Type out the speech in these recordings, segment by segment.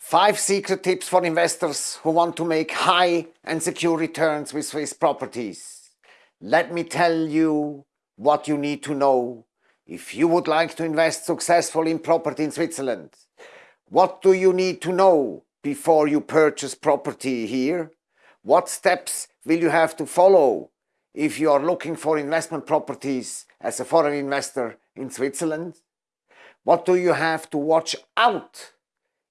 Five secret tips for investors who want to make high and secure returns with Swiss properties. Let me tell you what you need to know if you would like to invest successfully in property in Switzerland. What do you need to know before you purchase property here? What steps will you have to follow if you are looking for investment properties as a foreign investor in Switzerland? What do you have to watch out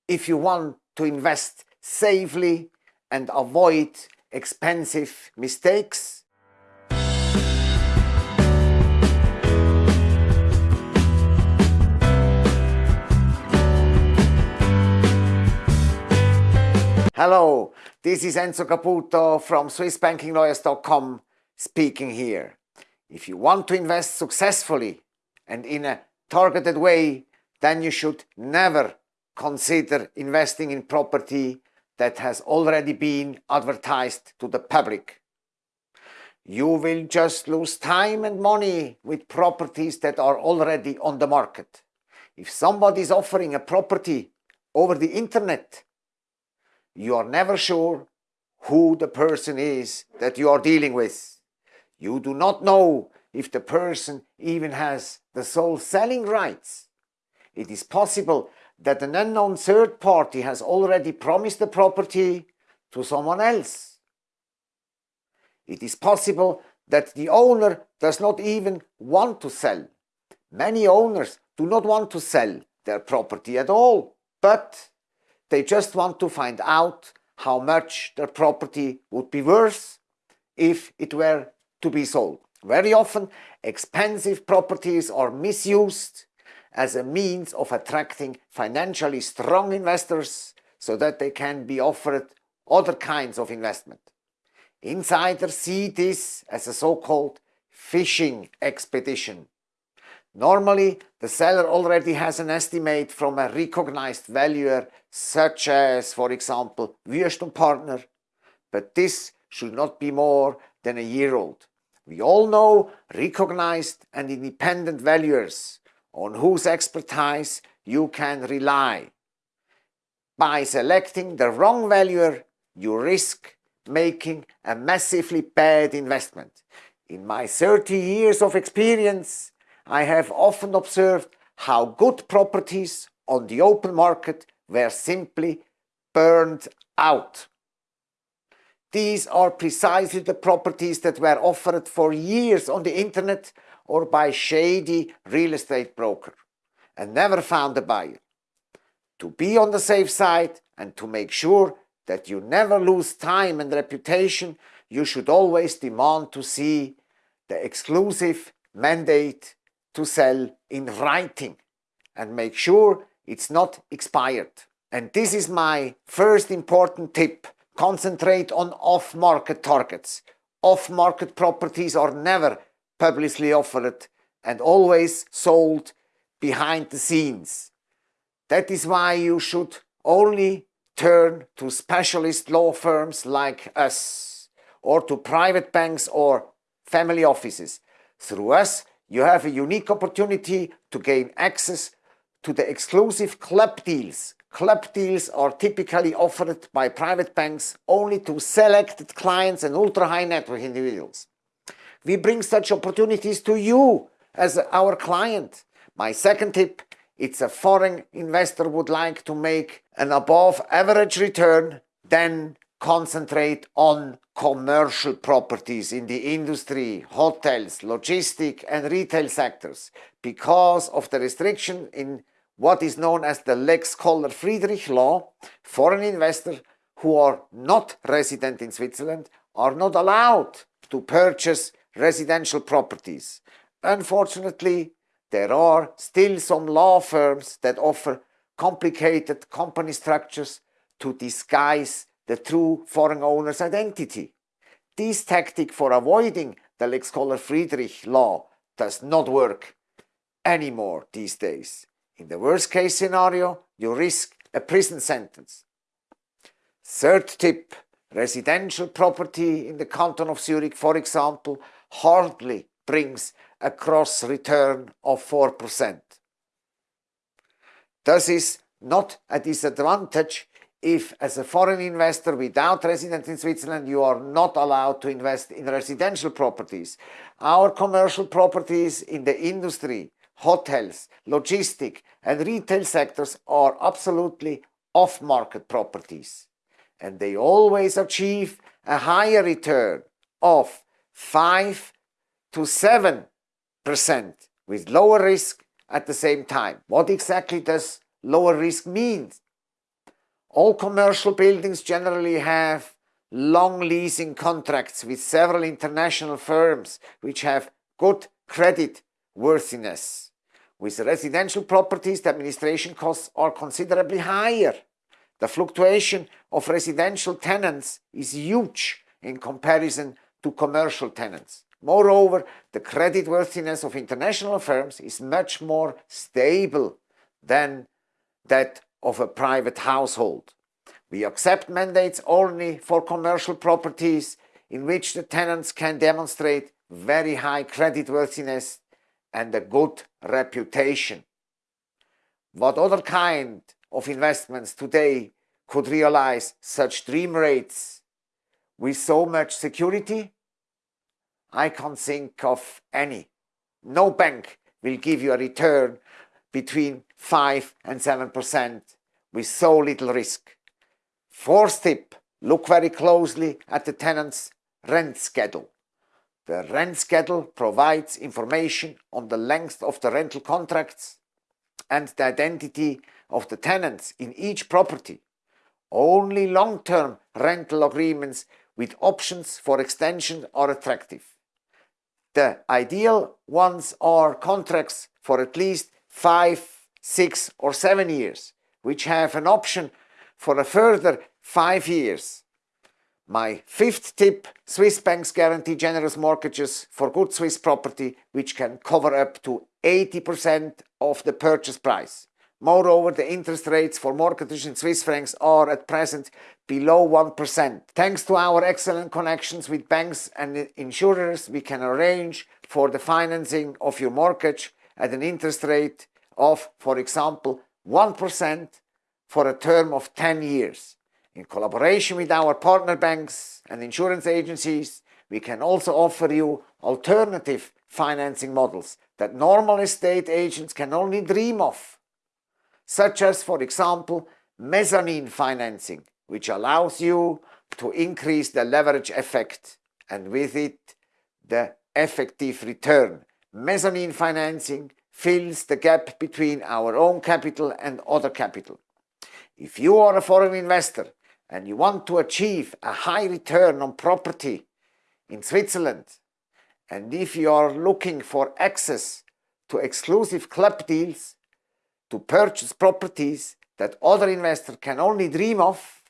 if you want to invest safely and avoid expensive mistakes. Hello, this is Enzo Caputo from SwissBankingLawyers.com speaking here. If you want to invest successfully and in a targeted way, then you should never consider investing in property that has already been advertised to the public. You will just lose time and money with properties that are already on the market. If somebody is offering a property over the internet, you are never sure who the person is that you are dealing with. You do not know if the person even has the sole selling rights. It is possible that an unknown third party has already promised the property to someone else. It is possible that the owner does not even want to sell. Many owners do not want to sell their property at all, but they just want to find out how much their property would be worth if it were to be sold. Very often, expensive properties are misused as a means of attracting financially strong investors so that they can be offered other kinds of investment. Insiders see this as a so-called fishing expedition. Normally, the seller already has an estimate from a recognized valuer such as, for example, Wüest Partner, but this should not be more than a year old. We all know recognized and independent valuers on whose expertise you can rely. By selecting the wrong valuer, you risk making a massively bad investment. In my 30 years of experience, I have often observed how good properties on the open market were simply burned out. These are precisely the properties that were offered for years on the internet or by shady real estate broker and never found a buyer. To be on the safe side and to make sure that you never lose time and reputation, you should always demand to see the exclusive mandate to sell in writing and make sure it's not expired. And this is my first important tip. Concentrate on off-market targets. Off-market properties are never publicly offered and always sold behind the scenes. That is why you should only turn to specialist law firms like us or to private banks or family offices. Through us, you have a unique opportunity to gain access to the exclusive club deals. Club deals are typically offered by private banks only to selected clients and ultra-high net worth individuals. We bring such opportunities to you as our client. My second tip, it's a foreign investor would like to make an above average return, then concentrate on commercial properties in the industry, hotels, logistic and retail sectors. Because of the restriction in what is known as the Lex Koller Friedrich law, foreign investors who are not resident in Switzerland are not allowed to purchase residential properties. Unfortunately, there are still some law firms that offer complicated company structures to disguise the true foreign owner's identity. This tactic for avoiding the Lex Koller Friedrich law does not work anymore these days. In the worst case scenario, you risk a prison sentence. Third tip, residential property in the canton of Zurich, for example, hardly brings a gross return of 4%. This is not a disadvantage if as a foreign investor without residence in Switzerland you are not allowed to invest in residential properties. Our commercial properties in the industry, hotels, logistic and retail sectors are absolutely off-market properties and they always achieve a higher return of 5 to 7 percent with lower risk at the same time. What exactly does lower risk mean? All commercial buildings generally have long leasing contracts with several international firms which have good credit worthiness. With residential properties, the administration costs are considerably higher. The fluctuation of residential tenants is huge in comparison to commercial tenants. Moreover, the creditworthiness of international firms is much more stable than that of a private household. We accept mandates only for commercial properties in which the tenants can demonstrate very high creditworthiness and a good reputation. What other kind of investments today could realize such dream rates with so much security? I can't think of any. No bank will give you a return between 5 and 7% with so little risk. Fourth tip, look very closely at the tenant's rent schedule. The rent schedule provides information on the length of the rental contracts and the identity of the tenants in each property. Only long-term rental agreements with options for extension are attractive. The ideal ones are contracts for at least 5, 6 or 7 years, which have an option for a further 5 years. My fifth tip, Swiss banks guarantee generous mortgages for good Swiss property which can cover up to 80% of the purchase price. Moreover, the interest rates for mortgages in Swiss francs are at present below 1%. Thanks to our excellent connections with banks and insurers, we can arrange for the financing of your mortgage at an interest rate of, for example, 1% for a term of 10 years. In collaboration with our partner banks and insurance agencies, we can also offer you alternative financing models that normal estate agents can only dream of such as, for example, mezzanine financing, which allows you to increase the leverage effect and with it the effective return. Mezzanine financing fills the gap between our own capital and other capital. If you are a foreign investor and you want to achieve a high return on property in Switzerland and if you are looking for access to exclusive club deals, to purchase properties that other investors can only dream of,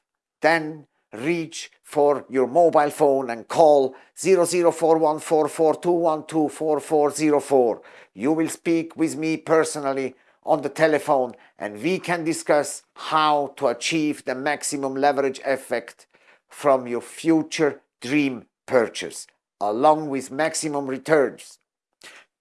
then reach for your mobile phone and call 00414421244404. You will speak with me personally on the telephone and we can discuss how to achieve the maximum leverage effect from your future dream purchase along with maximum returns.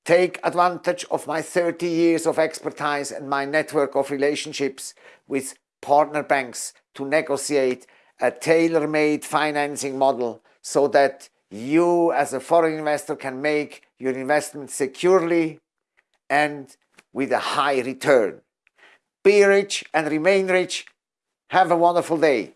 Take advantage of my 30 years of expertise and my network of relationships with partner banks to negotiate a tailor-made financing model so that you as a foreign investor can make your investment securely and with a high return. Be rich and remain rich. Have a wonderful day.